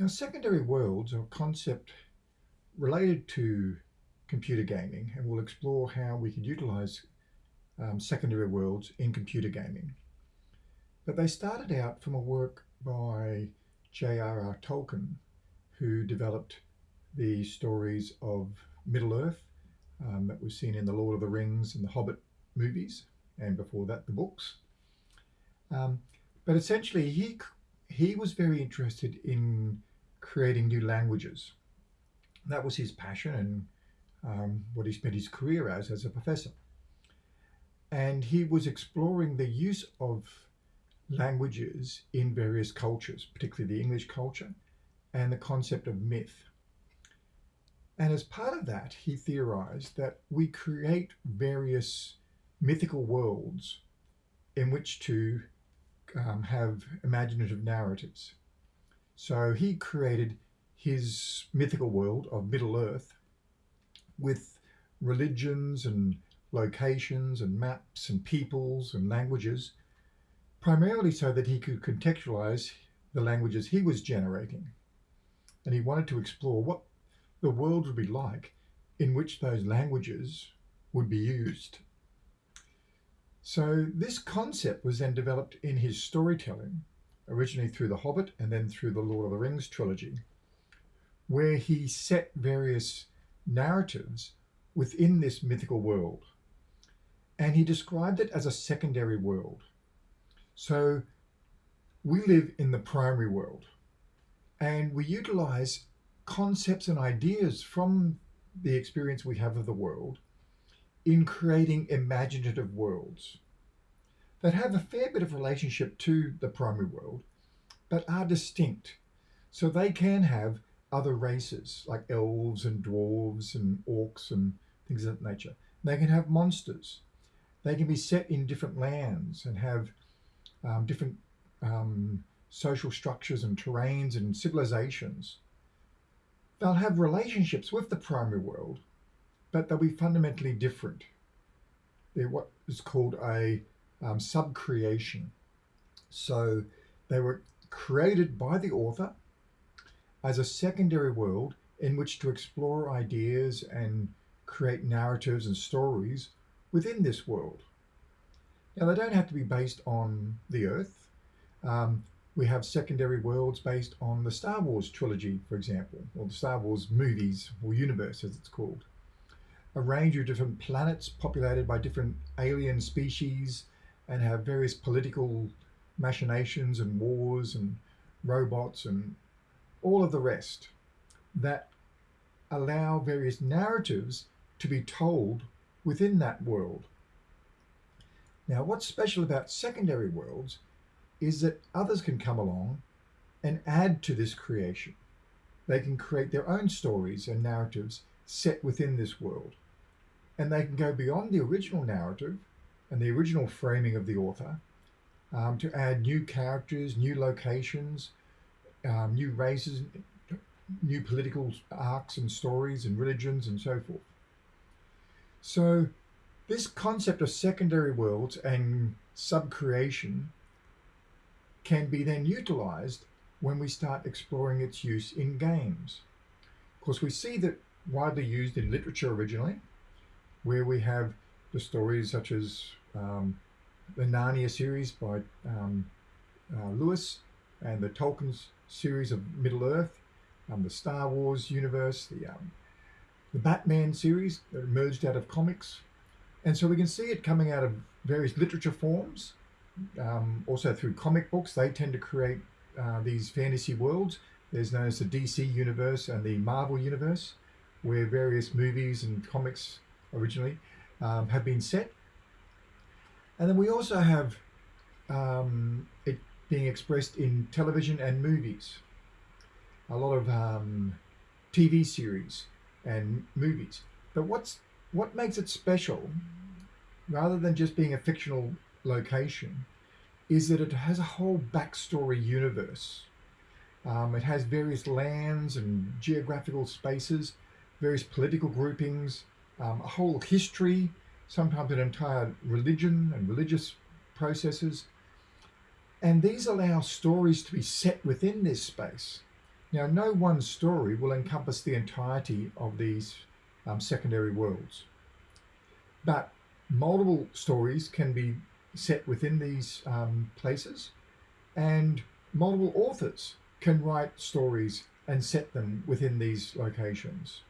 Now, secondary worlds are a concept related to computer gaming, and we'll explore how we could utilize um, secondary worlds in computer gaming. But they started out from a work by J.R.R. Tolkien, who developed the stories of Middle-earth um, that we've seen in The Lord of the Rings and the Hobbit movies, and before that, the books. Um, but essentially, he, he was very interested in creating new languages. That was his passion and um, what he spent his career as, as a professor. And he was exploring the use of languages in various cultures, particularly the English culture, and the concept of myth. And as part of that, he theorized that we create various mythical worlds in which to um, have imaginative narratives. So he created his mythical world of Middle Earth with religions and locations and maps and peoples and languages, primarily so that he could contextualize the languages he was generating. And he wanted to explore what the world would be like in which those languages would be used. So this concept was then developed in his storytelling originally through The Hobbit and then through the Lord of the Rings trilogy, where he set various narratives within this mythical world. And he described it as a secondary world. So we live in the primary world and we utilize concepts and ideas from the experience we have of the world in creating imaginative worlds that have a fair bit of relationship to the primary world, but are distinct. So they can have other races like elves and dwarves and orcs and things of that nature. They can have monsters. They can be set in different lands and have um, different um, social structures and terrains and civilizations. They'll have relationships with the primary world, but they'll be fundamentally different. They're what is called a um, subcreation. So they were created by the author as a secondary world in which to explore ideas and create narratives and stories within this world. Now, they don't have to be based on the Earth. Um, we have secondary worlds based on the Star Wars trilogy, for example, or the Star Wars movies or universe, as it's called. A range of different planets populated by different alien species and have various political machinations and wars and robots and all of the rest that allow various narratives to be told within that world. Now, what's special about secondary worlds is that others can come along and add to this creation. They can create their own stories and narratives set within this world. And they can go beyond the original narrative and the original framing of the author um, to add new characters, new locations, um, new races, new political arcs and stories and religions and so forth. So this concept of secondary worlds and subcreation can be then utilized when we start exploring its use in games. Of course, we see that widely used in literature originally, where we have the stories such as um, the Narnia series by um, uh, Lewis and the Tolkien series of Middle Earth, um, the Star Wars universe, the um, the Batman series that emerged out of comics. And so we can see it coming out of various literature forms, um, also through comic books. They tend to create uh, these fantasy worlds. There's known as the DC universe and the Marvel universe, where various movies and comics originally um, have been set. And then we also have um, it being expressed in television and movies. A lot of um, TV series and movies. But what's what makes it special, rather than just being a fictional location, is that it has a whole backstory universe. Um, it has various lands and geographical spaces, various political groupings, um, a whole history, sometimes an entire religion and religious processes. And these allow stories to be set within this space Now, no one story will encompass the entirety of these um, secondary worlds, but multiple stories can be set within these um, places, and multiple authors can write stories and set them within these locations.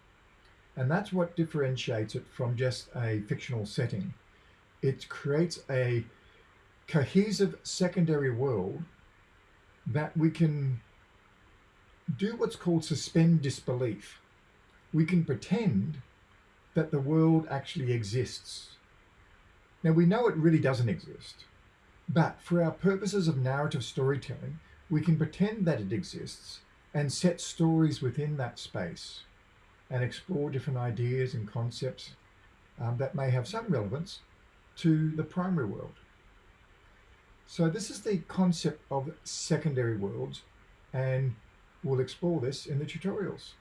And that's what differentiates it from just a fictional setting. It creates a cohesive secondary world that we can do what's called suspend disbelief. We can pretend that the world actually exists. Now we know it really doesn't exist, but for our purposes of narrative storytelling, we can pretend that it exists and set stories within that space and explore different ideas and concepts um, that may have some relevance to the primary world. So this is the concept of secondary worlds and we'll explore this in the tutorials.